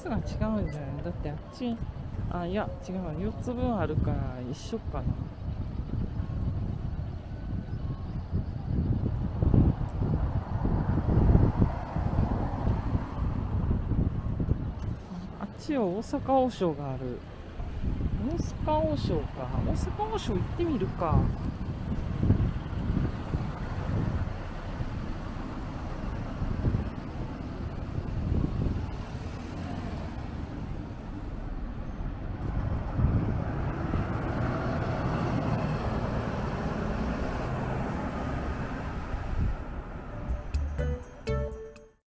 スが違うんじゃない？だってあっちあいや違う4つ分あるから一緒かな。あっちは大阪王将がある。大阪王将か。大阪王将行ってみるか。